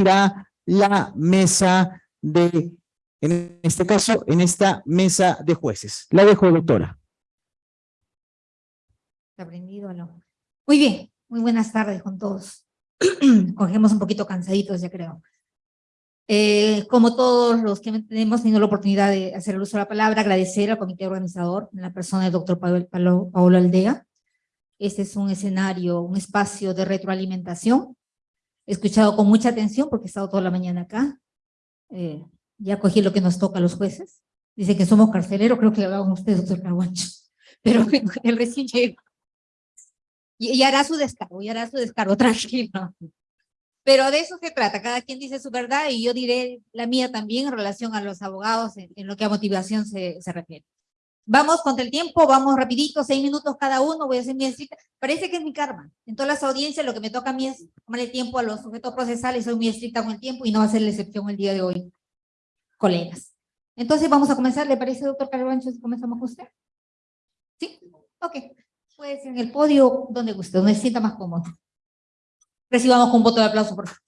la mesa de, en este caso, en esta mesa de jueces. La dejo, doctora. ¿Está prendido o no? Muy bien, muy buenas tardes con todos. Cogemos un poquito cansaditos, ya creo. Eh, como todos los que hemos tenido la oportunidad de hacer el uso de la palabra, agradecer al comité organizador, la persona del doctor Paulo Aldea. Este es un escenario, un espacio de retroalimentación. He escuchado con mucha atención porque he estado toda la mañana acá. Eh, ya cogí lo que nos toca a los jueces. Dice que somos carceleros, creo que lo hagan ustedes, doctor Carguancho. Pero el recién llegó. Y, hará su descargo, y hará su descargo, tranquilo. Pero de eso se trata, cada quien dice su verdad y yo diré la mía también en relación a los abogados en, lo que a motivación se, se, refiere. Vamos contra el tiempo, vamos rapidito, seis minutos cada uno, voy a hacer mi estricta. Parece que es mi karma. En todas las audiencias lo que me toca a mí es tomarle tiempo a los sujetos procesales, soy muy estricta con el tiempo y no va a ser la excepción el día de hoy, colegas. Entonces vamos a comenzar, ¿le parece, doctor Carbancho, si comenzamos con usted? ¿Sí? Ok. Pues en el podio, donde guste, donde se sienta más cómodo. Recibamos con un voto de aplauso, por favor.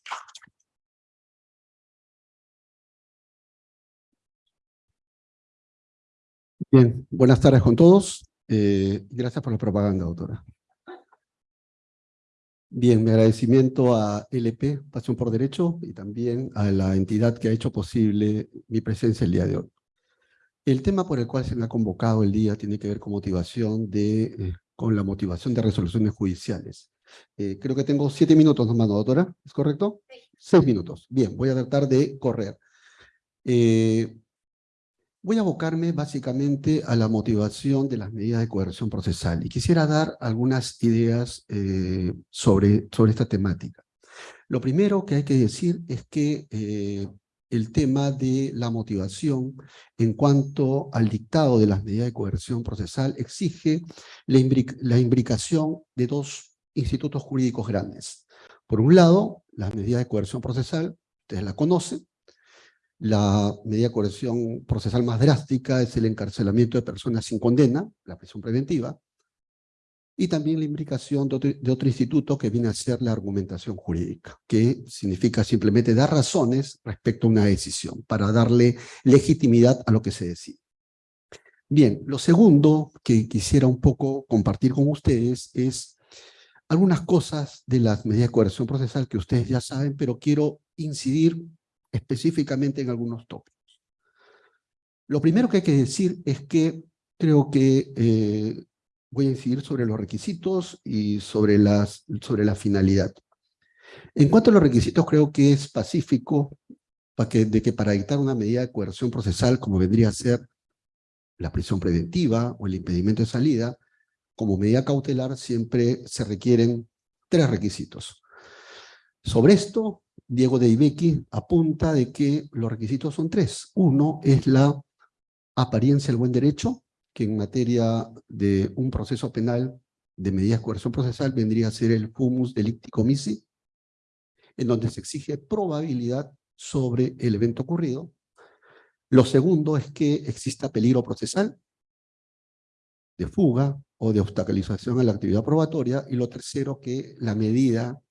Bien, buenas tardes con todos. Eh, gracias por la propaganda, doctora. Bien, mi agradecimiento a LP, Pasión por Derecho, y también a la entidad que ha hecho posible mi presencia el día de hoy. El tema por el cual se me ha convocado el día tiene que ver con motivación de, eh, con la motivación de resoluciones judiciales. Eh, creo que tengo siete minutos nomás, ¿no, doctora? ¿Es correcto? Sí. Seis minutos. Bien, voy a tratar de correr. Eh, voy a abocarme básicamente a la motivación de las medidas de coerción procesal y quisiera dar algunas ideas eh, sobre, sobre esta temática. Lo primero que hay que decir es que eh, el tema de la motivación en cuanto al dictado de las medidas de coerción procesal exige la, imbric la imbricación de dos institutos jurídicos grandes. Por un lado, las medidas de coerción procesal, ustedes la conocen, la medida de coerción procesal más drástica es el encarcelamiento de personas sin condena, la prisión preventiva, y también la imbricación de otro, instituto que viene a ser la argumentación jurídica, que significa simplemente dar razones respecto a una decisión, para darle legitimidad a lo que se decide. Bien, lo segundo que quisiera un poco compartir con ustedes es algunas cosas de las medidas de coerción procesal que ustedes ya saben, pero quiero incidir específicamente en algunos tópicos. Lo primero que hay que decir es que creo que eh, voy a incidir sobre los requisitos y sobre, las, sobre la finalidad. En cuanto a los requisitos, creo que es pacífico para de que para dictar una medida de coerción procesal, como vendría a ser la prisión preventiva o el impedimento de salida, como medida cautelar siempre se requieren tres requisitos. Sobre esto, Diego de Ibeki apunta de que los requisitos son tres. Uno es la apariencia del buen derecho, que en materia de un proceso penal de medidas de coerción procesal vendría a ser el fumus delicti comissi, en donde se exige probabilidad sobre el evento ocurrido. Lo segundo es que exista peligro procesal, de fuga, o de obstaculización a la actividad probatoria, y lo tercero, que la medida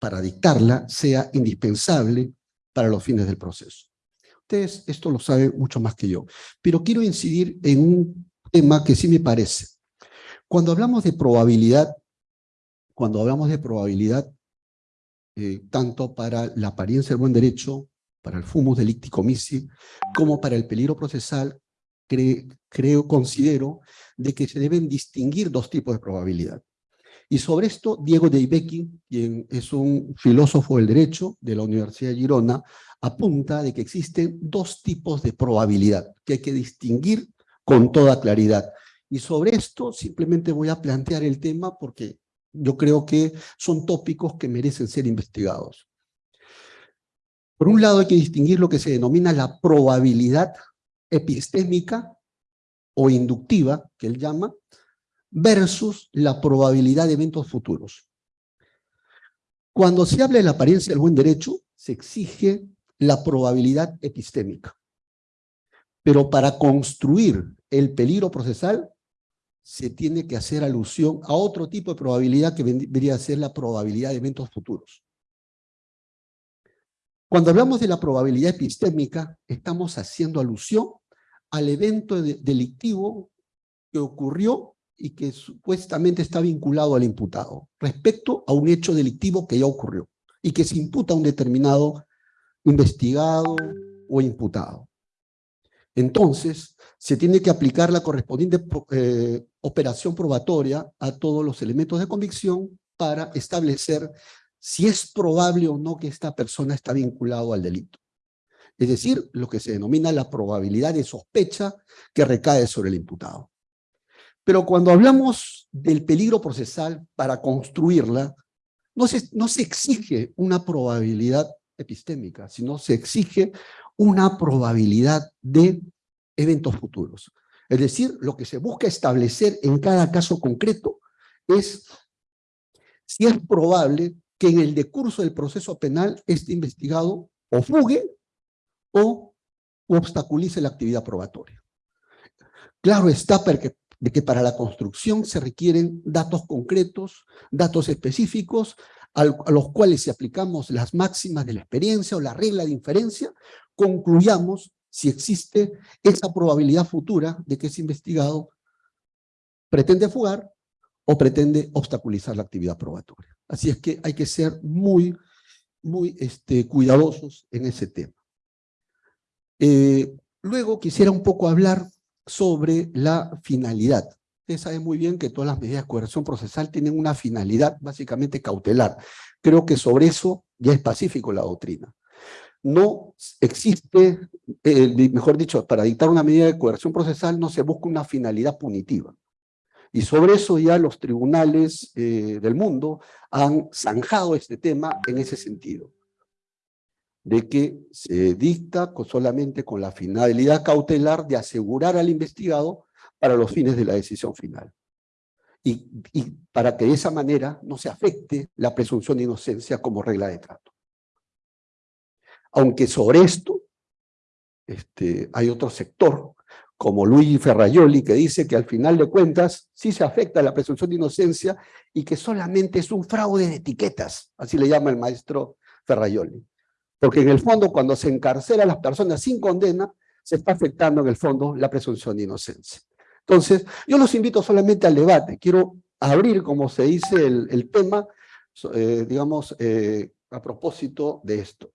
para dictarla sea indispensable para los fines del proceso. Ustedes esto lo saben mucho más que yo, pero quiero incidir en un tema que sí me parece. Cuando hablamos de probabilidad, cuando hablamos de probabilidad, eh, tanto para la apariencia del buen derecho, para el fumus delicti comissi, como para el peligro procesal, creo, considero, de que se deben distinguir dos tipos de probabilidad. Y sobre esto, Diego de quien es un filósofo del derecho de la Universidad de Girona, apunta de que existen dos tipos de probabilidad que hay que distinguir con toda claridad. Y sobre esto simplemente voy a plantear el tema porque yo creo que son tópicos que merecen ser investigados. Por un lado hay que distinguir lo que se denomina la probabilidad epistémica o inductiva, que él llama, versus la probabilidad de eventos futuros. Cuando se habla de la apariencia del buen derecho, se exige la probabilidad epistémica. Pero para construir el peligro procesal, se tiene que hacer alusión a otro tipo de probabilidad que vendría a ser la probabilidad de eventos futuros. Cuando hablamos de la probabilidad epistémica, estamos haciendo alusión al evento de- delictivo que ocurrió y que supuestamente está vinculado al imputado, respecto a un hecho delictivo que ya ocurrió y que se imputa a un determinado investigado o imputado. Entonces, se tiene que aplicar la correspondiente eh, operación probatoria a todos los elementos de convicción para establecer si es probable o no que esta persona está vinculado al delito. Es decir, lo que se denomina la probabilidad de sospecha que recae sobre el imputado. Pero cuando hablamos del peligro procesal para construirla, no se, no se exige una probabilidad epistémica, sino se exige una probabilidad de eventos futuros. Es decir, lo que se busca establecer en cada caso concreto es si es probable que en el decurso del proceso penal este investigado o fugue o obstaculice la actividad probatoria. Claro está porque- de que para la construcción se requieren datos concretos, datos específicos, a los cuales si aplicamos las máximas de la experiencia o la regla de inferencia, concluyamos si existe esa probabilidad futura de que ese investigado pretende fugar o pretende obstaculizar la actividad probatoria. Así es que hay que ser muy, muy este, cuidadosos en ese tema. Eh, luego quisiera un poco hablar sobre la finalidad. Ustedes saben muy bien que todas las medidas de coerción procesal tienen una finalidad básicamente cautelar. Creo que sobre eso ya es pacífico la doctrina. No existe, eh, mejor dicho, para dictar una medida de coerción procesal no se busca una finalidad punitiva. Y sobre eso ya los tribunales eh, del mundo han zanjado este tema en ese sentido de que se dicta solamente con la finalidad cautelar de asegurar al investigado para los fines de la decisión final. Y, y para que de esa manera no se afecte la presunción de inocencia como regla de trato. Aunque sobre esto este, hay otro sector, como Luigi Ferraioli, que dice que al final de cuentas sí se afecta la presunción de inocencia y que solamente es un fraude de etiquetas, así le llama el maestro Ferraioli. Porque en el fondo, cuando se encarcela a las personas sin condena, se está afectando en el fondo la presunción de inocencia. Entonces, yo los invito solamente al debate. Quiero abrir, como se dice, el, tema, eh, digamos, eh, a propósito de esto.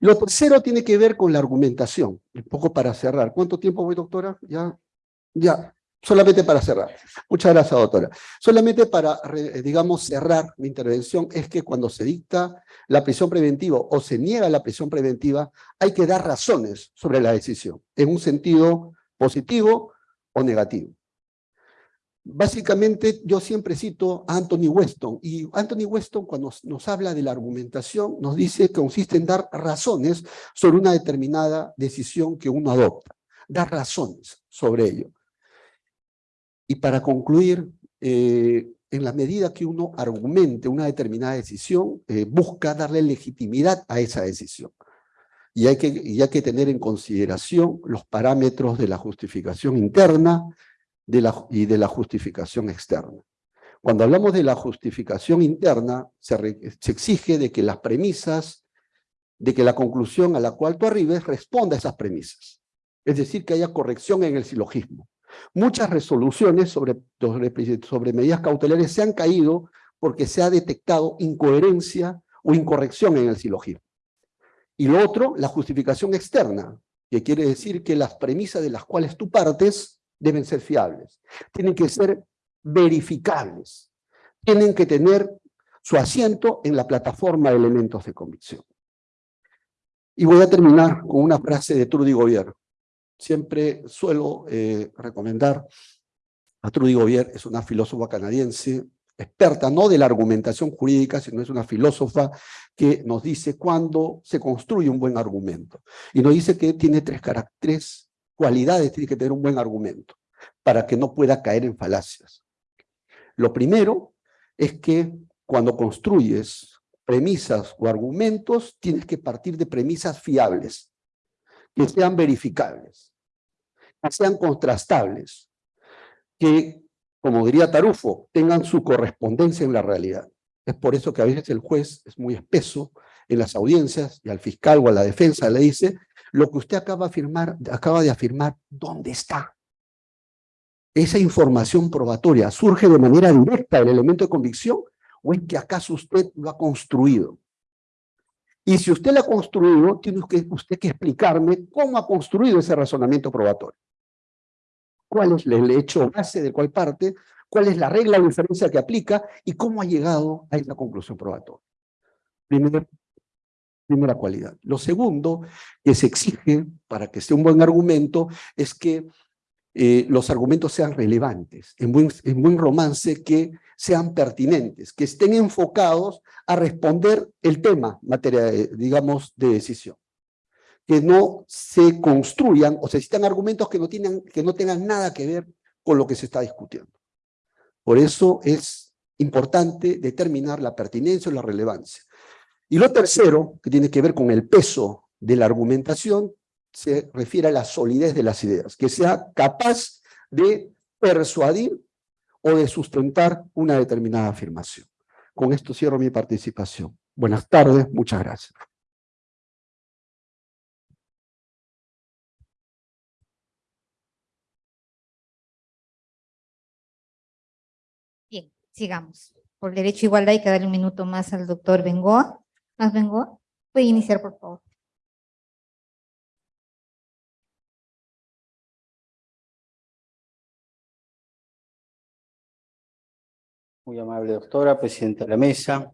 Lo tercero tiene que ver con la argumentación. Un poco para cerrar. ¿Cuánto tiempo voy, doctora? Ya, ya. Solamente para cerrar. Muchas gracias, doctora. Solamente para, re- digamos, cerrar mi intervención, es que cuando se dicta la prisión preventiva o se niega la prisión preventiva, hay que dar razones sobre la decisión, en un sentido positivo o negativo. Básicamente, yo siempre cito a Anthony Weston, y Anthony Weston cuando nos habla de la argumentación, nos dice que consiste en dar razones sobre una determinada decisión que uno adopta, dar razones sobre ello. Y para concluir, eh, en la medida que uno argumente una determinada decisión, eh, busca darle legitimidad a esa decisión. Y hay, que, tener en consideración los parámetros de la justificación interna y de la justificación externa. Cuando hablamos de la justificación interna, se exige de que las premisas, de que la conclusión a la cual tú arribes responda a esas premisas. Es decir, que haya corrección en el silogismo. Muchas resoluciones sobre, sobre, medidas cautelares se han caído porque se ha detectado incoherencia o incorrección en el silogismo. Y lo otro, la justificación externa, que quiere decir que las premisas de las cuales tú partes deben ser fiables, tienen que ser verificables, tienen que tener su asiento en la plataforma de elementos de convicción. Y voy a terminar con una frase de Trudy Gobierno siempre suelo eh, recomendar a Trudy Gobbier, es una filósofa canadiense, experta no de la argumentación jurídica, sino es una filósofa que nos dice cuándo se construye un buen argumento. Y nos dice que tiene tres caracteres, cualidades tiene que tener un buen argumento, para que no pueda caer en falacias. Lo primero es que cuando construyes premisas o argumentos, tienes que partir de premisas fiables, que sean verificables, que sean contrastables, que, como diría Tarufo, tengan su correspondencia en la realidad. Es por eso que a veces el juez es muy espeso en las audiencias y al fiscal o a la defensa le dice, lo que usted acaba de afirmar, acaba de afirmar, ¿dónde está? ¿Esa información probatoria surge de manera directa del elemento de convicción o es que acaso usted lo ha construido? Y si usted lo ha construido, tiene usted que explicarme cómo ha construido ese razonamiento probatorio. ¿Cuál es el hecho base de cuál parte? ¿Cuál es la regla o diferencia que aplica? ¿Y cómo ha llegado a esa conclusión probatoria? Primera, primera cualidad. Lo segundo que se exige para que sea un buen argumento es que eh, los argumentos sean relevantes, en buen, en buen romance que sean pertinentes, que estén enfocados a responder el tema, materia, digamos, de decisión. Que no se construyan o se existan argumentos que no, tienen, que no tengan nada que ver con lo que se está discutiendo. Por eso es importante determinar la pertinencia o la relevancia. Y lo tercero, que tiene que ver con el peso de la argumentación, se refiere a la solidez de las ideas, que sea capaz de persuadir o de sustentar una determinada afirmación. Con esto cierro mi participación. Buenas tardes, muchas gracias. Bien, sigamos. Por derecho a igualdad hay que darle un minuto más al doctor Bengoa. ¿Más Bengoa? Puede iniciar, por favor. Muy amable doctora, presidenta de la mesa.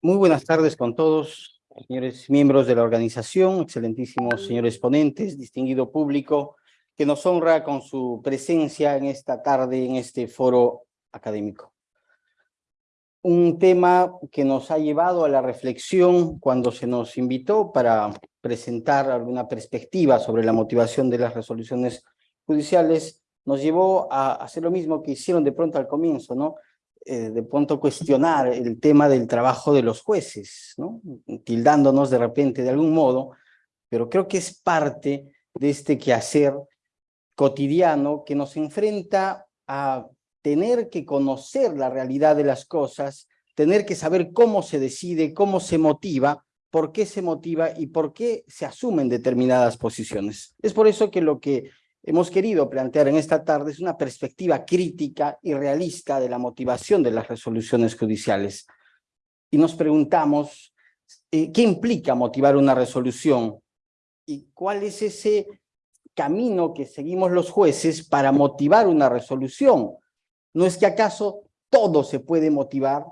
Muy buenas tardes con todos, señores miembros de la organización, excelentísimos señores ponentes, distinguido público, que nos honra con su presencia en esta tarde, en este foro académico. Un tema que nos ha llevado a la reflexión cuando se nos invitó para presentar alguna perspectiva sobre la motivación de las resoluciones judiciales, nos llevó a hacer lo mismo que hicieron de pronto al comienzo, ¿no? Eh, de pronto cuestionar el tema del trabajo de los jueces, ¿no? Tildándonos de repente de algún modo, pero creo que es parte de este quehacer cotidiano que nos enfrenta a tener que conocer la realidad de las cosas, tener que saber cómo se decide, cómo se motiva, por qué se motiva y por qué se asumen determinadas posiciones. Es por eso que lo que hemos querido plantear en esta tarde una perspectiva crítica y realista de la motivación de las resoluciones judiciales. Y nos preguntamos, eh, ¿qué implica motivar una resolución? ¿Y cuál es ese camino que seguimos los jueces para motivar una resolución? ¿No es que acaso todo se puede motivar?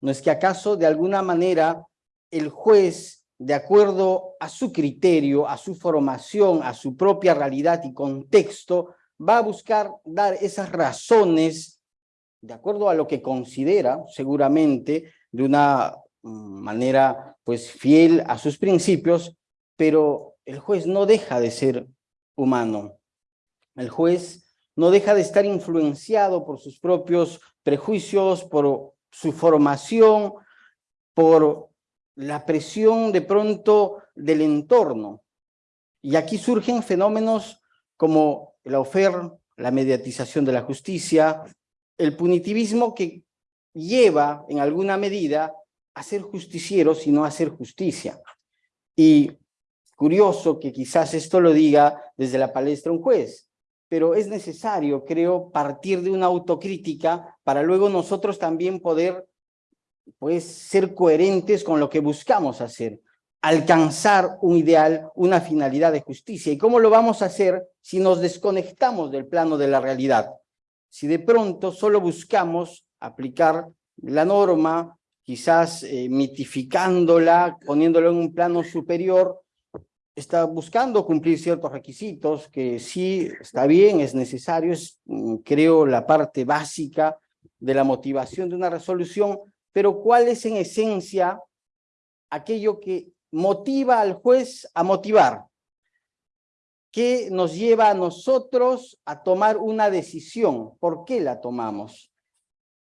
¿No es que acaso de alguna manera el juez de acuerdo a su criterio, a su formación, a su propia realidad y contexto, va a buscar dar esas razones de acuerdo a lo que considera, seguramente, de una mm, manera pues fiel a sus principios, pero el juez no deja de ser humano. El juez no deja de estar influenciado por sus propios prejuicios, por su formación, por la presión de pronto del entorno. Y aquí surgen fenómenos como el ofer, la mediatización de la justicia, el punitivismo que lleva en alguna medida a ser justiciero, sino a hacer justicia. Y curioso que quizás esto lo diga desde la palestra un juez, pero es necesario, creo, partir de una autocrítica para luego nosotros también poder pues ser coherentes con lo que buscamos hacer, alcanzar un ideal, una finalidad de justicia. ¿Y cómo lo vamos a hacer si nos desconectamos del plano de la realidad? Si de pronto solo buscamos aplicar la norma, quizás eh, mitificándola, poniéndola en un plano superior, está buscando cumplir ciertos requisitos que sí está bien, es necesario, es mm, creo la parte básica de la motivación de una resolución, pero ¿cuál es en esencia aquello que motiva al juez a motivar? ¿Qué nos lleva a nosotros a tomar una decisión? ¿Por qué la tomamos?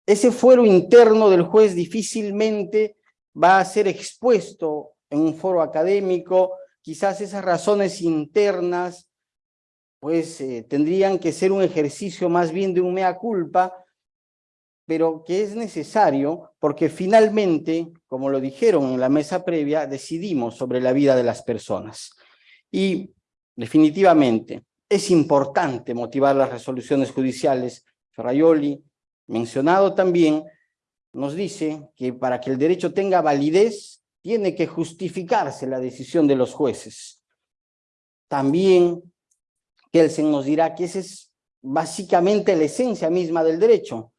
Ese fuero interno del juez difícilmente va a ser expuesto en un foro académico, quizás esas razones internas pues eh, tendrían que ser un ejercicio más bien de un mea culpa, pero que es necesario porque finalmente, como lo dijeron en la mesa previa, decidimos sobre la vida de las personas. Y definitivamente es importante motivar las resoluciones judiciales. Ferraioli, mencionado también, nos dice que para que el derecho tenga validez, tiene que justificarse la decisión de los jueces. También Kelsen nos dirá que esa es básicamente la esencia misma del derecho,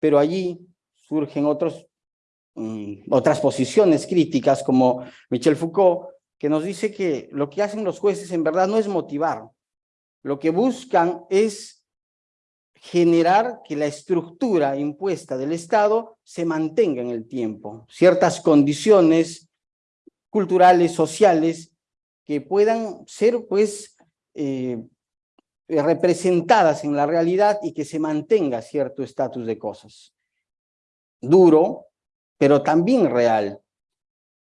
pero allí surgen mm, otras posiciones críticas como Michel Foucault, que nos dice que lo que hacen los jueces en verdad no es motivar, lo que buscan es generar que la estructura impuesta del Estado se mantenga en el tiempo, ciertas condiciones culturales, sociales, que puedan ser pues eh, representadas en la realidad y que se mantenga cierto estatus de cosas. Duro, pero también real.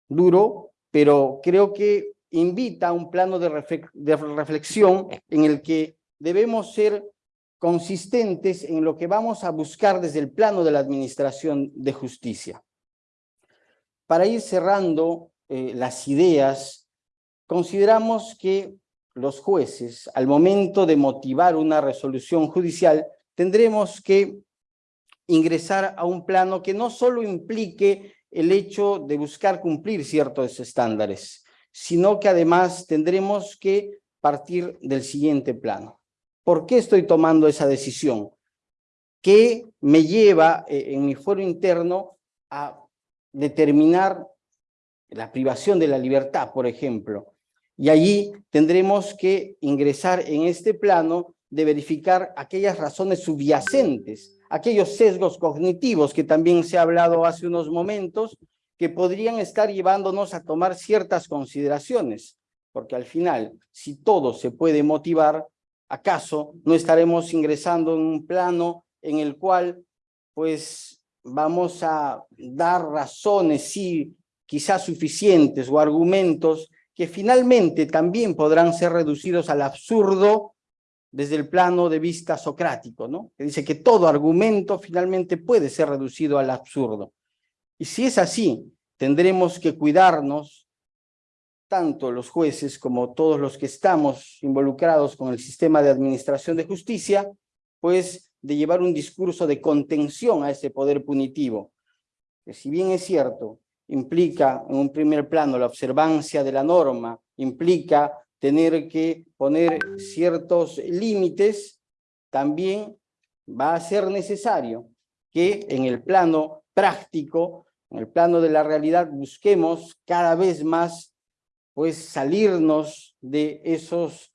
Duro, pero creo que invita a un plano de, reflexión en el que debemos ser consistentes en lo que vamos a buscar desde el plano de la administración de justicia. Para ir cerrando eh, las ideas, consideramos que los jueces, al momento de motivar una resolución judicial, tendremos que ingresar a un plano que no solo implique el hecho de buscar cumplir ciertos estándares, sino que además tendremos que partir del siguiente plano. ¿Por qué estoy tomando esa decisión? ¿Qué me lleva eh, en mi foro interno a determinar la privación de la libertad, por ejemplo? Y allí tendremos que ingresar en este plano de verificar aquellas razones subyacentes aquellos sesgos cognitivos que también se ha hablado hace unos momentos, que podrían estar llevándonos a tomar ciertas consideraciones, porque al final, si todo se puede motivar, ¿acaso no estaremos ingresando en un plano en el cual, pues, vamos a dar razones, sí, quizás suficientes o argumentos que finalmente también podrán ser reducidos al absurdo desde el plano de vista socrático, ¿no? que dice que todo argumento finalmente puede ser reducido al absurdo. Y si es así, tendremos que cuidarnos, tanto los jueces como todos los que estamos involucrados con el sistema de administración de justicia, pues de llevar un discurso de contención a ese poder punitivo, que si bien es cierto, implica en un primer plano la observancia de la norma, implica tener que poner ciertos límites, también va a ser necesario que en el plano práctico, en el plano de la realidad, busquemos cada vez más pues salirnos de esos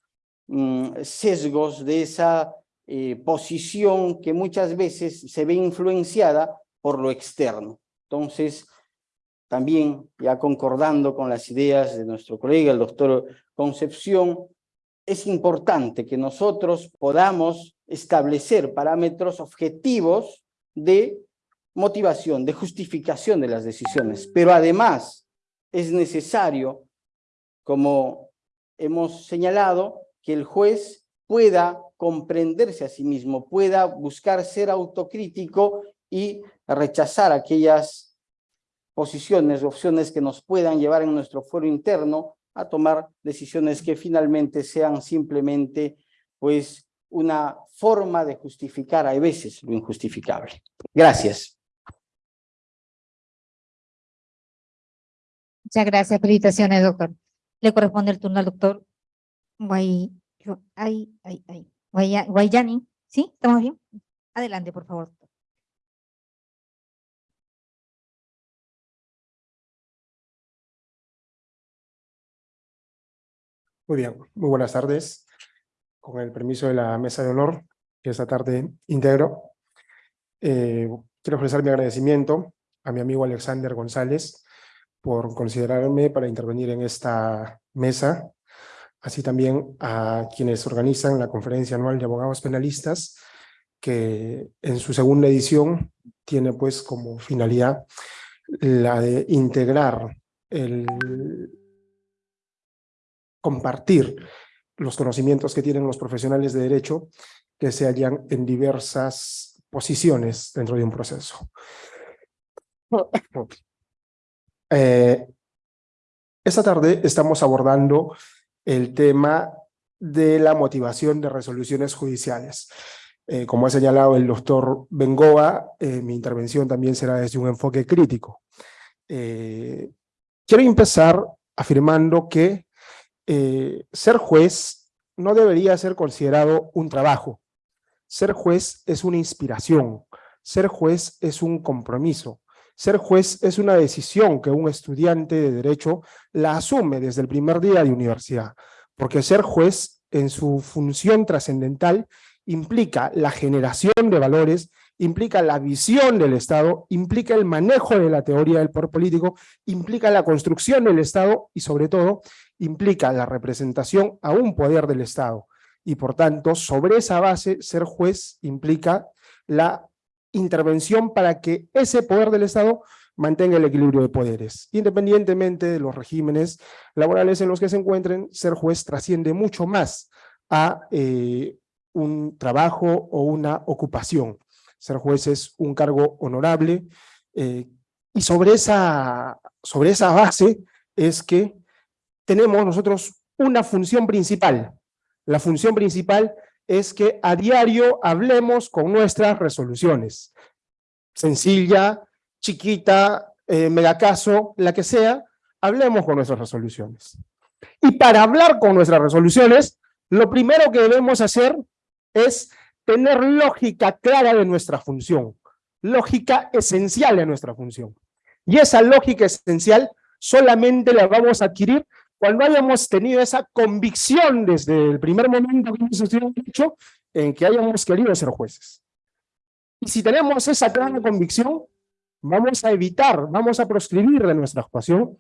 mm, sesgos, de esa eh, posición que muchas veces se ve influenciada por lo externo. Entonces, también ya concordando con las ideas de nuestro colega, el doctor Concepción, es importante que nosotros podamos establecer parámetros objetivos de motivación, de justificación de las decisiones, pero además es necesario, como hemos señalado, que el juez pueda comprenderse a sí mismo, pueda buscar ser autocrítico y rechazar aquellas posiciones, opciones que nos puedan llevar en nuestro foro interno a tomar decisiones que finalmente sean simplemente pues una forma de justificar a veces lo injustificable. Gracias. Muchas gracias, felicitaciones, doctor. Le corresponde el turno al doctor Guay, ay, ay, ay, Guayani. ¿Sí? ¿Estamos bien? Adelante, por favor. Muy bien, muy buenas tardes. Con el permiso de la mesa de honor, que esta tarde integro, eh, quiero ofrecer mi agradecimiento a mi amigo Alexander González por considerarme para intervenir en esta mesa, así también a quienes organizan la Conferencia Anual de Abogados Penalistas, que en su segunda edición tiene pues como finalidad la de integrar el compartir los conocimientos que tienen los profesionales de derecho que se hallan en diversas posiciones dentro de un proceso. Eh, esta tarde estamos abordando el tema de la motivación de resoluciones judiciales. Eh, como ha señalado el doctor Bengoa, eh, mi intervención también será desde un enfoque crítico. Eh, quiero empezar afirmando que ser juez no debería ser considerado un trabajo. Ser juez es una inspiración. Ser juez es un compromiso. Ser juez es una decisión que un estudiante de Derecho la asume desde el primer día de universidad, porque ser juez en su función trascendental implica la generación de valores, implica la visión del Estado, implica el manejo de la teoría del poder político, implica la construcción del Estado y sobre todo implica la representación a un poder del Estado. Y por tanto, sobre esa base, ser juez implica la intervención para que ese poder del Estado mantenga el equilibrio de poderes. Independientemente de los regímenes laborales en los que se encuentren, ser juez trasciende mucho más a eh, un trabajo o una ocupación. Ser juez es un cargo honorable eh, y sobre esa, sobre esa base es que tenemos nosotros una función principal. La función principal es que a diario hablemos con nuestras resoluciones. Sencilla, chiquita, eh, megacaso, la que sea, hablemos con nuestras resoluciones. Y para hablar con nuestras resoluciones, lo primero que debemos hacer es tener lógica clara de nuestra función, lógica esencial de nuestra función. Y esa lógica esencial solamente la vamos a adquirir cuando hayamos tenido esa convicción desde el primer momento que hemos hecho en que hayamos querido ser jueces. Y si tenemos esa clara convicción, vamos a evitar, vamos a proscribir de nuestra actuación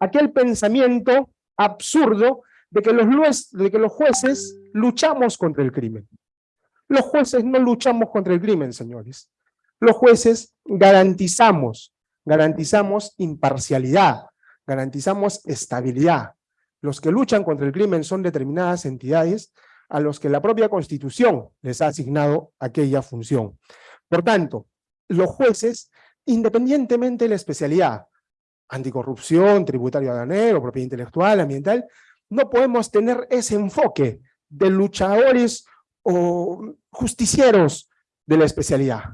aquel pensamiento absurdo de que los, de que los jueces luchamos contra el crimen. Los jueces no luchamos contra el crimen, señores. Los jueces garantizamos, garantizamos imparcialidad, garantizamos estabilidad. Los que luchan contra el crimen son determinadas entidades a los que la propia Constitución les ha asignado aquella función. Por tanto, los jueces, independientemente de la especialidad, anticorrupción, tributario aduanero, propiedad intelectual, ambiental, no podemos tener ese enfoque de luchadores o justicieros de la especialidad.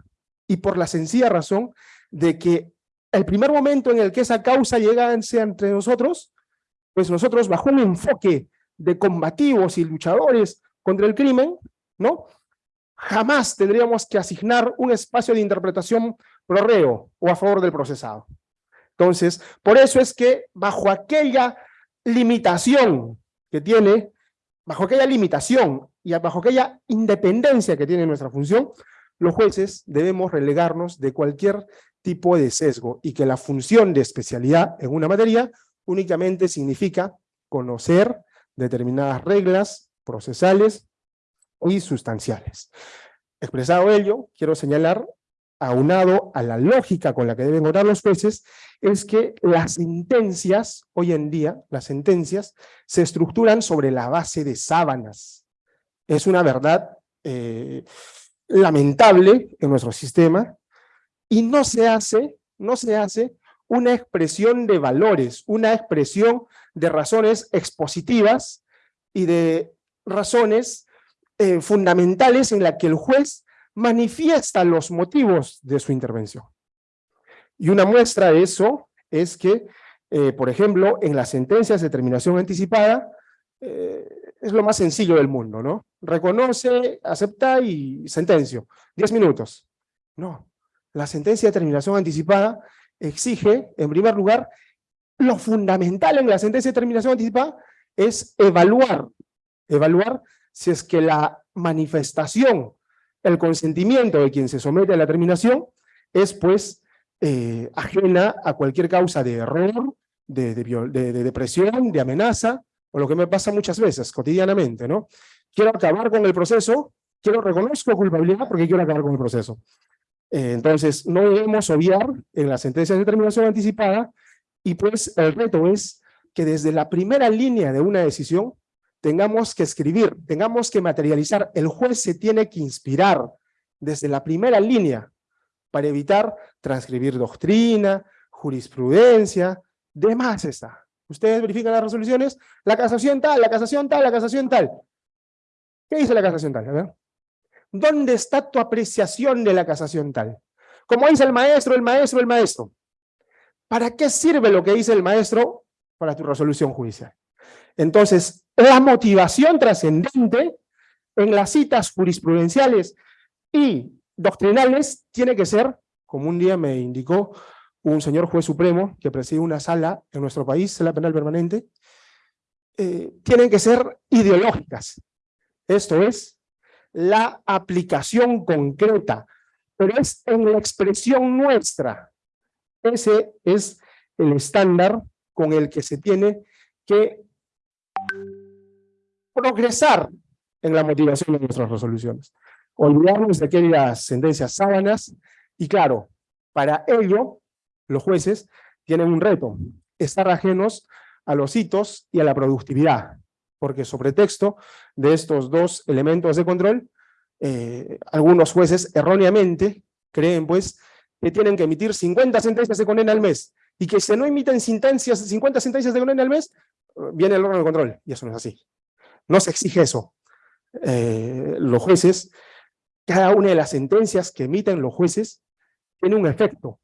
Y por la sencilla razón de que el primer momento en el que esa causa llega entre nosotros, pues nosotros bajo un enfoque de combativos y luchadores contra el crimen, ¿no? Jamás tendríamos que asignar un espacio de interpretación pro reo o a favor del procesado. Entonces, por eso es que bajo aquella limitación que tiene, bajo aquella limitación y bajo aquella independencia que tiene nuestra función, los jueces debemos relegarnos de cualquier tipo de sesgo y que la función de especialidad en una materia únicamente significa conocer determinadas reglas procesales y sustanciales. Expresado ello, quiero señalar, aunado a la lógica con la que deben orar los jueces, es que las sentencias, hoy en día, las sentencias, se estructuran sobre la base de sábanas, es una verdad eh, lamentable en nuestro sistema y no se hace, no se hace una expresión de valores, una expresión de razones expositivas y de razones eh, fundamentales en la que el juez manifiesta los motivos de su intervención. Y una muestra de eso es que, eh, por ejemplo, en las sentencias de terminación anticipada, es lo más sencillo del mundo, ¿no? Reconoce, acepta y sentencio. Diez minutos. No. La sentencia de terminación anticipada exige, en primer lugar, lo fundamental en la sentencia de terminación anticipada es evaluar, evaluar si es que la manifestación, el consentimiento de quien se somete a la terminación es pues eh, ajena a cualquier causa de error, de, de depresión, de amenaza, o lo que me pasa muchas veces, cotidianamente, ¿no? Quiero acabar con el proceso, quiero reconozco culpabilidad porque quiero acabar con el proceso. Eh, entonces, no debemos obviar en la sentencia de determinación anticipada, y pues el reto es que desde la primera línea de una decisión tengamos que escribir, tengamos que materializar, el juez se tiene que inspirar desde la primera línea para evitar transcribir doctrina, jurisprudencia, demás está. Ustedes verifican las resoluciones, la casación tal, la casación tal, la casación tal. ¿Qué dice la casación tal? A ver. ¿Dónde está tu apreciación de la casación tal? Como dice el maestro, el maestro, el maestro. ¿Para qué sirve lo que dice el maestro? Para tu resolución judicial. Entonces, la motivación trascendente en las citas jurisprudenciales y doctrinales tiene que ser, como un día me indicó un señor juez supremo que preside una sala en nuestro país, sala penal permanente, eh, tienen que ser ideológicas. Esto es, la aplicación concreta, pero es en la expresión nuestra. Ese es el estándar con el que se tiene que progresar en la motivación de nuestras resoluciones. Olvidarnos de aquellas sentencias sábanas, y claro, para ello, los jueces tienen un reto, estar ajenos a los hitos y a la productividad, porque sobre texto de estos dos elementos de control, eh, algunos jueces erróneamente creen pues que tienen que emitir 50 sentencias de condena al mes, y que si no emiten sentencias, 50 sentencias de condena al mes, viene el órgano de control, y eso no es así. No se exige eso. Eh, los jueces, cada una de las sentencias que emiten los jueces, tiene un efecto.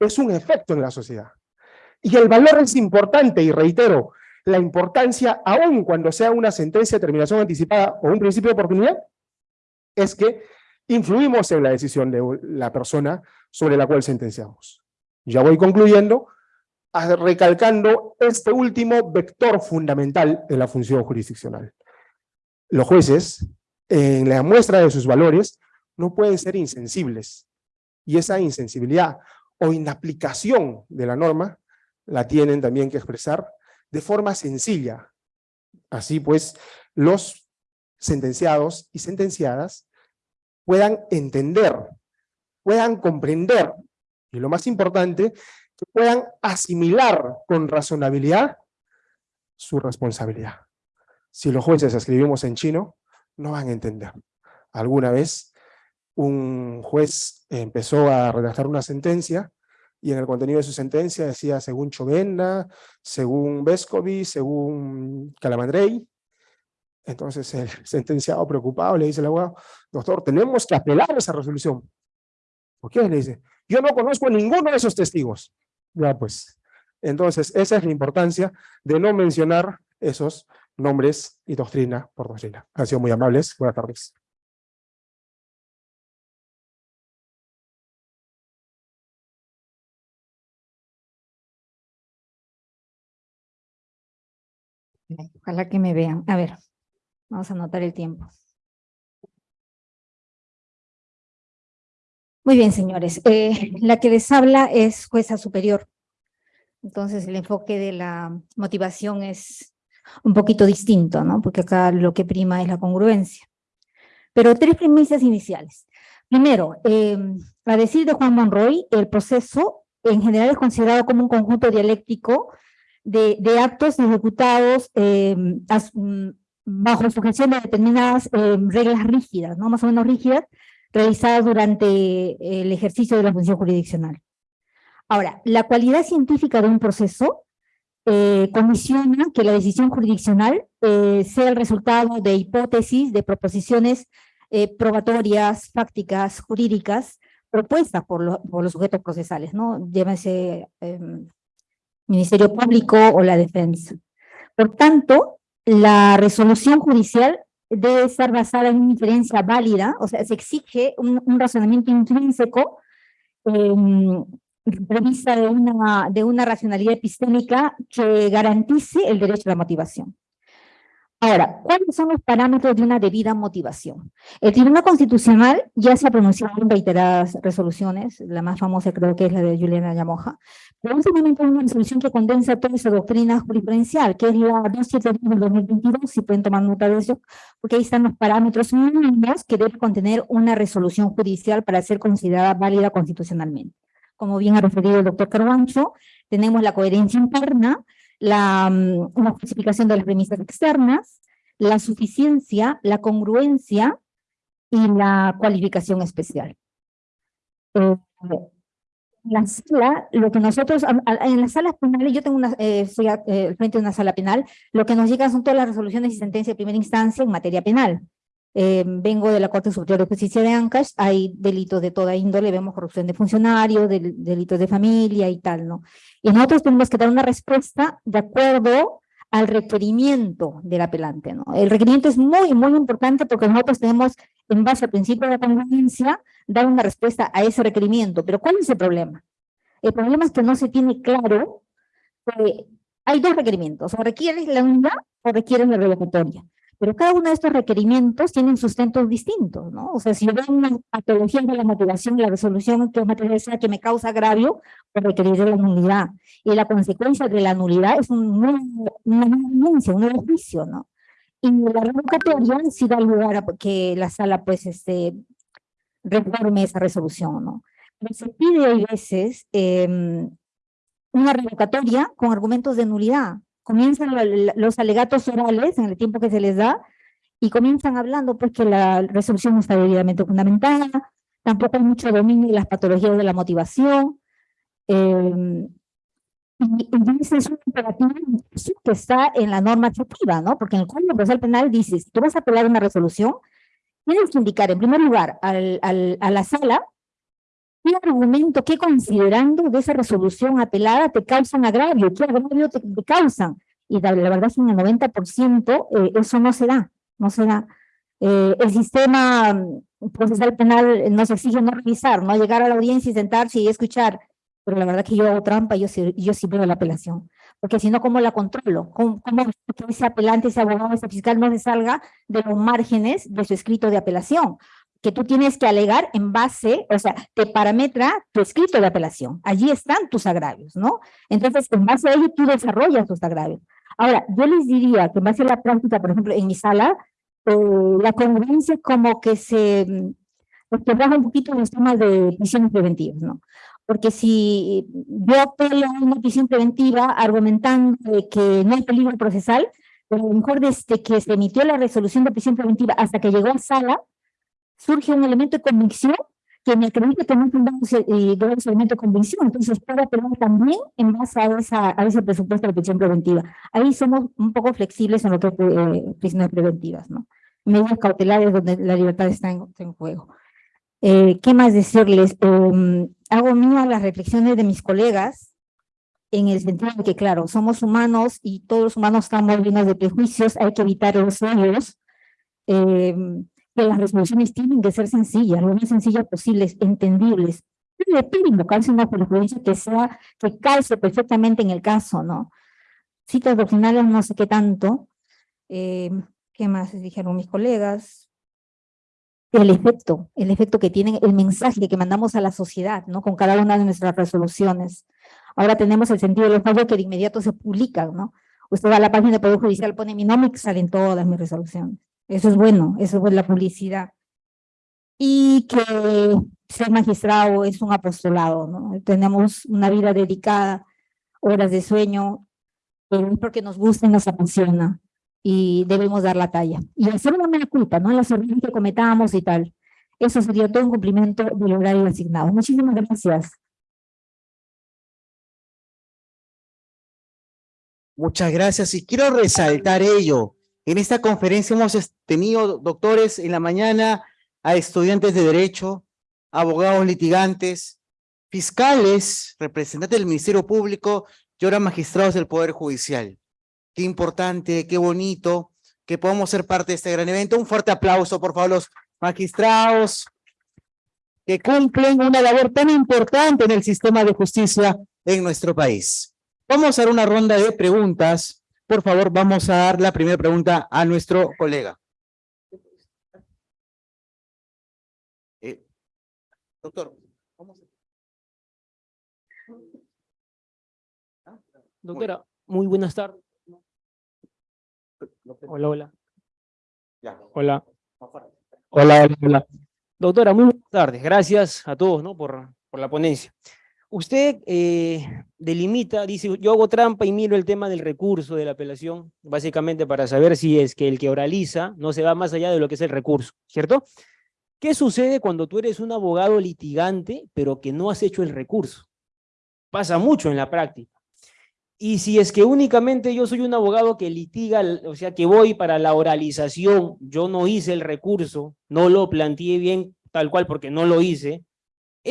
Es un efecto en la sociedad. Y el valor es importante, y reitero, la importancia, aun cuando sea una sentencia de terminación anticipada o un principio de oportunidad, es que influimos en la decisión de la persona sobre la cual sentenciamos. Ya voy concluyendo, recalcando este último vector fundamental de la función jurisdiccional. Los jueces, en la muestra de sus valores, no pueden ser insensibles. Y esa insensibilidad o inaplicación de la norma la tienen también que expresar de forma sencilla. Así pues, los sentenciados y sentenciadas puedan entender, puedan comprender, y lo más importante, que puedan asimilar con razonabilidad su responsabilidad. Si los jueces escribimos en chino, no van a entender. Alguna vez un juez empezó a redactar una sentencia y en el contenido de su sentencia decía según Chovenda, según Vescovi, según Calamandrei. Entonces el sentenciado preocupado le dice al abogado, doctor, tenemos que apelar esa resolución. ¿Por qué? Le dice, yo no conozco ninguno de esos testigos. Ya pues, entonces esa es la importancia de no mencionar esos nombres y doctrina por doctrina. Han sido muy amables. Buenas tardes. Ojalá que me vean. A ver, vamos a anotar el tiempo. Muy bien, señores. Eh, la que les habla es jueza superior. Entonces, el enfoque de la motivación es un poquito distinto, ¿no? Porque acá lo que prima es la congruencia. Pero tres premisas iniciales. Primero, eh, a decir de Juan Monroy, el proceso en general es considerado como un conjunto dialéctico de, actos ejecutados eh, mm, bajo sujeción de determinadas eh, reglas rígidas, ¿no? Más o menos rígidas, realizadas durante el ejercicio de la función jurisdiccional. Ahora, la cualidad científica de un proceso eh, comisiona que la decisión jurisdiccional eh, sea el resultado de hipótesis, de proposiciones eh, probatorias, fácticas, jurídicas, propuestas por, los sujetos procesales, ¿no? Llámese em, Ministerio Público o la defensa. Por tanto, la resolución judicial debe estar basada en una inferencia válida, o sea, se exige un, razonamiento intrínseco em, prevista de una, de una racionalidad epistémica que garantice el derecho a la motivación. Ahora, ¿cuáles son los parámetros de una debida motivación? El Tribunal Constitucional ya se ha pronunciado en reiteradas resoluciones, la más famosa creo que es la de Juliana Yamoja, pero en momento hay una resolución que condensa toda esa doctrina jurisprudencial, que es la 272 del 2022, si pueden tomar nota de eso, porque ahí están los parámetros mínimos que debe contener una resolución judicial para ser considerada válida constitucionalmente como bien ha referido el doctor Carbancho, tenemos la coherencia interna, la, mm, una justificación de las premisas externas, la suficiencia, la congruencia y la cualificación especial. Eh, la sala, lo que nosotros, a- a- en las salas penales, yo tengo una, eh, a- eh, frente de una sala penal, lo que nos llegan son todas las resoluciones y sentencias de primera instancia en materia penal. Eh, vengo de la Corte Superior de Justicia de Ancash, hay delitos de toda índole, vemos corrupción de funcionarios, del- delitos de familia y tal, ¿no? Y nosotros tenemos que dar una respuesta de acuerdo al requerimiento del apelante, ¿no? El requerimiento es muy, muy importante porque nosotros tenemos, en base al principio de la congruencia, dar una respuesta a ese requerimiento. Pero ¿cuál es el problema? El problema es que no se tiene claro que hay dos requerimientos, o requieres la unidad o requieres la revocatoria. Pero cada uno de estos requerimientos tienen sustentos distintos, ¿no? O sea, si yo veo una patología de la motivación, la resolución que es material que me causa agravio, pues requeriré la nulidad. Y la consecuencia de la nulidad es un nuevo, una denuncia, un nuevo juicio, ¿no? Y la revocatoria sí da lugar a que la sala, pues, este, reforme esa resolución, ¿no? Pero se pide a veces em, una revocatoria con argumentos de nulidad. Comienzan los alegatos orales en el tiempo que se les da y comienzan hablando pues que la resolución no está debidamente fundamentada, tampoco hay mucho dominio de las patologías de la motivación, em, y, ese es un imperativo que está en la norma adjetiva, ¿no? Porque en el Código Procesal Penal dice, si tú vas a apelar una resolución, tienes que indicar en primer lugar al, al- a la sala qué argumento, qué considerando de esa resolución apelada te causan agravio, qué agravio te, causan. Y la, verdad es que en el 90% eh, eso no se da, no se da. Eh, el sistema mm, procesal penal nos exige no revisar, no llegar a la audiencia y sentarse y escuchar, pero la verdad que yo hago trampa yo, yo sí veo la apelación, porque si no, ¿cómo la controlo? ¿Cómo, cómo que ese apelante, ese abogado, ese fiscal no se salga de los márgenes de su escrito de apelación? Que tú tienes que alegar en base, o sea, te parametra tu escrito de apelación. Allí están tus agravios, ¿no? Entonces, en base a ello, tú desarrollas tus agravios. Ahora, yo les diría que en base a la práctica, por ejemplo, en mi sala, eh, la congruencia como que se mm, quebraba un poquito en los temas de prisiones preventivas, ¿no? Porque si yo apelo a una prisión preventiva argumentando que no hay peligro procesal, a lo mejor desde que se emitió la resolución de prisión preventiva hasta que llegó a sala, surge un elemento de convicción que me acredita que no un eh, graves elemento de convicción, entonces puedo apelar también en base a, esa, a ese presupuesto de prisión preventiva. Ahí somos un poco flexibles en lo que es eh, prisiones preventivas, ¿no? Medidas cautelares donde la libertad está en, en juego. Eh, ¿Qué más decirles? Eh, hago mías las reflexiones de mis colegas en el sentido de que, claro, somos humanos y todos los humanos estamos llenos de prejuicios, hay que evitar los odios. Eh, que las resoluciones tienen que ser sencillas, lo más sencillas posibles, entendibles. Le pide invocarse una jurisprudencia que sea, que calce perfectamente en el caso, ¿no? Citas doctrinales no sé qué tanto. Eh, ¿Qué más dijeron mis colegas? El efecto, el efecto que tienen, el mensaje que mandamos a la sociedad, ¿no? Con cada una de nuestras resoluciones. Ahora tenemos el sentido de los fallos que de inmediato se publican, ¿no? Usted va a la página del Poder Judicial, pone mi nombre y salen todas mis resoluciones. Eso es bueno, eso es la publicidad. Y que ser magistrado es un apostolado, ¿no? Tenemos una vida dedicada, horas de sueño, porque nos gusta y nos apasiona y debemos dar la talla. Y hacer una mera culpa, ¿no? Los errores que cometamos y tal. Eso sería todo un cumplimiento del horario asignado. Muchísimas gracias. Muchas gracias y quiero resaltar ello. En esta conferencia hemos tenido doctores en la mañana, a estudiantes de Derecho, abogados litigantes, fiscales, representantes del Ministerio Público y ahora magistrados del Poder Judicial. Qué importante, qué bonito que podamos ser parte de este gran evento. Un fuerte aplauso, por favor, los magistrados que cumplen una labor tan importante en el sistema de justicia en nuestro país. Vamos a dar una ronda de preguntas. Por favor, vamos a dar la primera pregunta a nuestro colega. Eh, doctor, vamos Doctora, muy buenas tardes. a- Hola, hola. Hola, hola, hola. Doctora, muy buenas tardes. Gracias a todos ¿no? por, por la ponencia. Usted eh, delimita, dice, yo hago trampa y miro el tema del recurso de la apelación, básicamente para saber si es que el que oraliza no se va más allá de lo que es el recurso, ¿cierto? ¿Qué sucede cuando tú eres un abogado litigante, pero que no has hecho el recurso? Pasa mucho en la práctica. Y si es que únicamente yo soy un abogado que litiga, o sea, que voy para la oralización, yo no hice el recurso, no lo planteé bien tal cual porque no lo hice,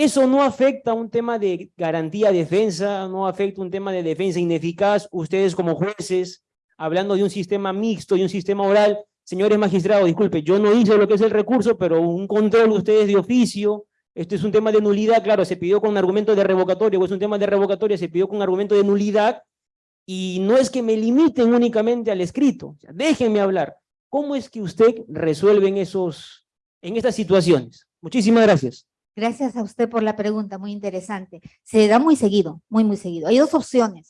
eso no afecta un tema de garantía defensa, no afecta un tema de defensa ineficaz. Ustedes como jueces, hablando de un sistema mixto y un sistema oral, señores magistrados, disculpe, yo no hice lo que es el recurso, pero un control ustedes de oficio, este es un tema de nulidad, claro, se pidió con argumento de revocatoria, o es un tema de revocatoria, se pidió con argumento de nulidad, y no es que me limiten únicamente al escrito, déjenme hablar. ¿Cómo es que usted resuelve en, esos, en estas situaciones? Muchísimas gracias. Gracias a usted por la pregunta, muy interesante. Se da muy seguido, muy, muy seguido. Hay dos opciones.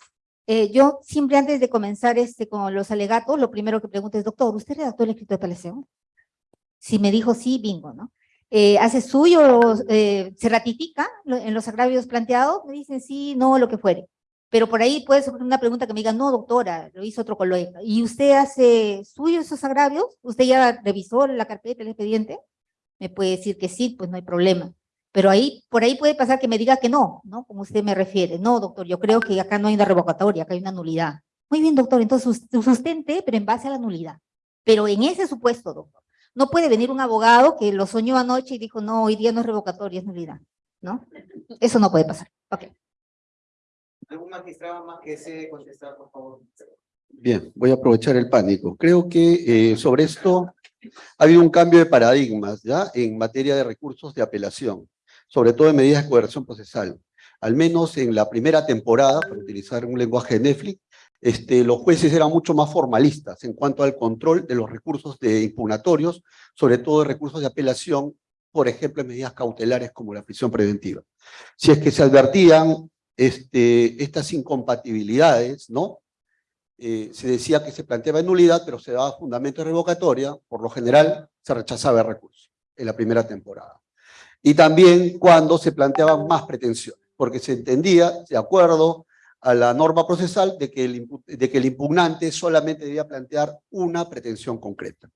Eh, yo siempre antes de comenzar este, con los alegatos, lo primero que pregunto es, doctor, ¿usted redactó el escrito de apelación? Si me dijo sí, bingo, ¿no? Eh, ¿Hace suyo, eh, se ratifica en los agravios planteados? Me dicen sí, no, lo que fuere. Pero por ahí puede ser una pregunta que me diga, no, doctora, lo hizo otro colega. ¿Y usted hace suyo esos agravios? ¿Usted ya revisó la carpeta, el expediente? Me puede decir que sí, pues no hay problema. Pero ahí, por ahí puede pasar que me diga que no, ¿no? Como usted me refiere. No, doctor, yo creo que acá no hay una revocatoria, acá hay una nulidad. Muy bien, doctor, entonces sus- sustente, pero en base a la nulidad. Pero en ese supuesto, doctor, no puede venir un abogado que lo soñó anoche y dijo, no, hoy día no es revocatoria, es nulidad, ¿no? Eso no puede pasar. Ok. ¿Algún magistrado más que desee contestar, por favor? Bien, voy a aprovechar el pánico. Creo que eh, sobre esto ha habido un cambio de paradigmas ya en materia de recursos de apelación, sobre todo en medidas de coerción procesal. Al menos en la primera temporada, para utilizar un lenguaje de Netflix, este, los jueces eran mucho más formalistas en cuanto al control de los recursos de impugnatorios, sobre todo de recursos de apelación, por ejemplo, en medidas cautelares como la prisión preventiva. Si es que se advertían este, estas incompatibilidades, ¿no? eh, se decía que se planteaba nulidad, pero se daba fundamento de revocatoria, por lo general se rechazaba el recurso en la primera temporada. Y también cuando se planteaban más pretensiones, porque se entendía, de acuerdo a la norma procesal, de que el, de que el impugnante solamente debía plantear una pretensión concreta.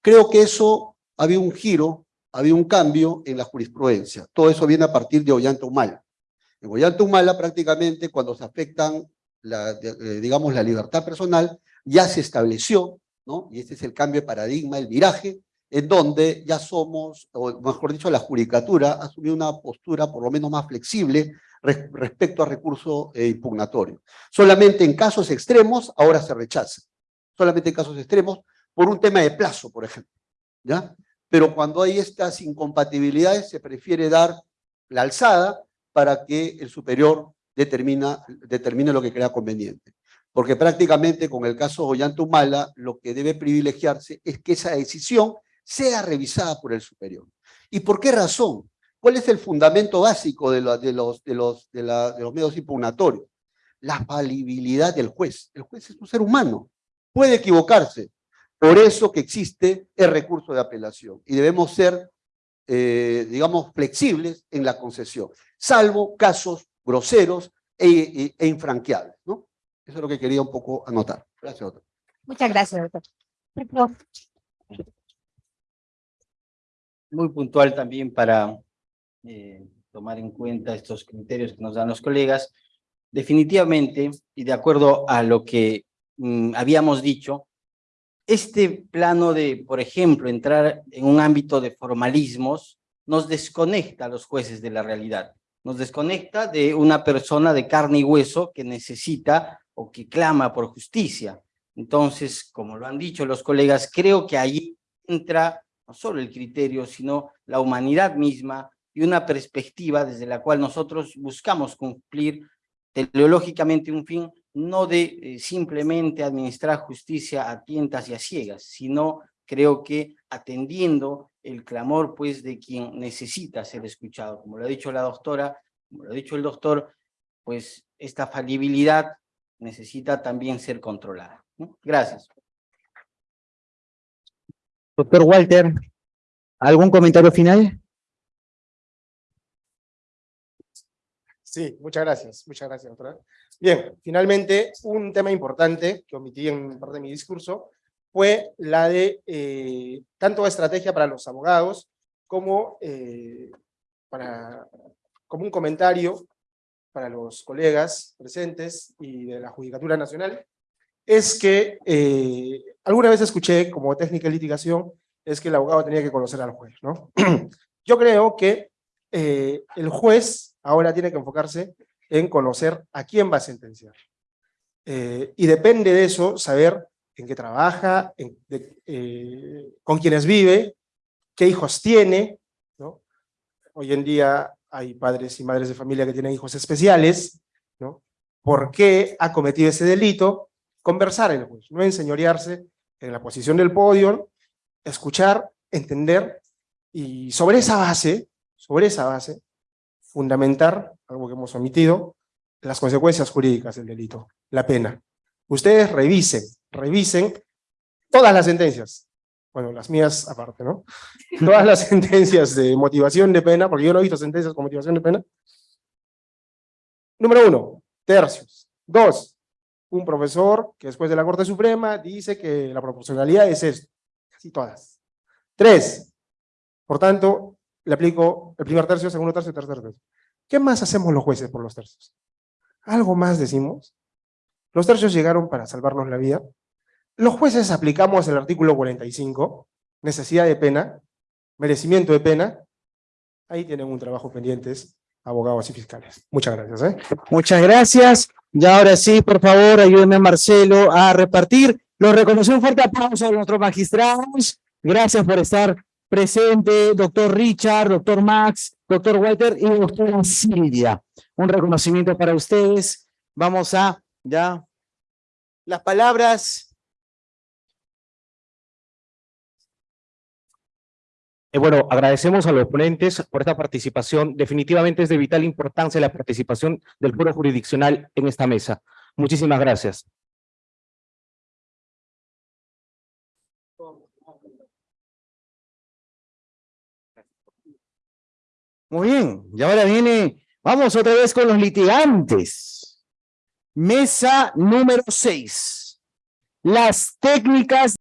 Creo que eso había un giro, había un cambio en la jurisprudencia. Todo eso viene a partir de Ollanta Humala. En Ollanta Humala prácticamente cuando se afectan la, eh, digamos, la libertad personal, ya se estableció, ¿no? Y este es el cambio de paradigma, el viraje, en donde ya somos, o mejor dicho, la judicatura ha asumido una postura por lo menos más flexible res- respecto a recurso eh, impugnatorio. Solamente en casos extremos ahora se rechaza. Solamente en casos extremos por un tema de plazo, por ejemplo, ¿ya? Pero cuando hay estas incompatibilidades se prefiere dar la alzada para que el superior determina, determine lo que crea conveniente. Porque prácticamente con el caso Ollantumala, lo que debe privilegiarse es que esa decisión sea revisada por el superior. ¿Y por qué razón? ¿Cuál es el fundamento básico de, la- de los, de, los, de, la- de los medios impugnatorios? La falibilidad del juez. El juez es un ser humano, puede equivocarse. Por eso que existe el recurso de apelación. Y debemos ser, eh, digamos, flexibles en la concesión, salvo casos groseros e, e- e infranqueables, ¿no? Eso es lo que quería un poco anotar. Gracias, doctor. Muchas gracias, doctor. Muy puntual también para eh, tomar en cuenta estos criterios que nos dan los colegas. Definitivamente, y de acuerdo a lo que mm, habíamos dicho, este plano de, por ejemplo, entrar en un ámbito de formalismos nos desconecta a los jueces de la realidad, nos desconecta de una persona de carne y hueso que necesita o que clama por justicia. Entonces, como lo han dicho los colegas, creo que ahí entra no solo el criterio, sino la humanidad misma y una perspectiva desde la cual nosotros buscamos cumplir teleológicamente un fin no de eh, simplemente administrar justicia a tientas y a ciegas, sino creo que atendiendo el clamor pues de quien necesita ser escuchado. Como lo ha dicho la doctora, como lo ha dicho el doctor, pues esta falibilidad necesita también ser controlada. Gracias. Doctor Walter, ¿algún comentario final? Sí, muchas gracias, muchas gracias, doctora. Bien, finalmente, un tema importante que omití en parte de mi discurso fue la de eh, tanto estrategia para los abogados como, eh, para, como un comentario para los colegas presentes y de la Judicatura Nacional, es que eh, alguna vez escuché como técnica de litigación, es que el abogado tenía que conocer al juez, ¿no? Yo creo que eh, el juez ahora tiene que enfocarse en conocer a quién va a sentenciar. Eh, y depende de eso, saber en qué trabaja, con quiénes vive, qué hijos tiene, ¿no? Hoy en día hay padres y madres de familia que tienen hijos especiales, ¿no? ¿Por qué ha cometido ese delito? Conversar en el juez, no enseñorearse en la posición del podio, escuchar, entender, y sobre esa base, sobre esa base, fundamentar, algo que hemos omitido, las consecuencias jurídicas del delito, la pena. Ustedes revisen, revisen todas las sentencias, bueno, las mías aparte, ¿no? Todas las sentencias de motivación de pena, porque yo no he visto sentencias con motivación de pena. Número uno, tercios. Dos, un profesor que después de la Corte Suprema dice que la proporcionalidad es esto, casi todas. Tres, por tanto, le aplico el primer tercio, segundo tercio tercer tercio. ¿Qué más hacemos los jueces por los tercios? ¿Algo más decimos? Los tercios llegaron para salvarnos la vida. Los jueces aplicamos el artículo 45, necesidad de pena, merecimiento de pena. Ahí tienen un trabajo pendientes, abogados y fiscales. Muchas gracias. ¿eh? Muchas gracias. Y ahora sí, por favor, ayúdenme a Marcelo a repartir. Los reconocemos un fuerte aplauso a nuestros magistrados. Gracias por estar presente, doctor Richard, doctor Max, doctor Walter y doctora Silvia. Un reconocimiento para ustedes. Vamos a, ya, las palabras. Eh, bueno, agradecemos a los ponentes por esta participación. Definitivamente es de vital importancia la participación del foro jurisdiccional en esta mesa. Muchísimas gracias. Muy bien, y ahora viene, vamos otra vez con los litigantes. Mesa número seis. Las técnicas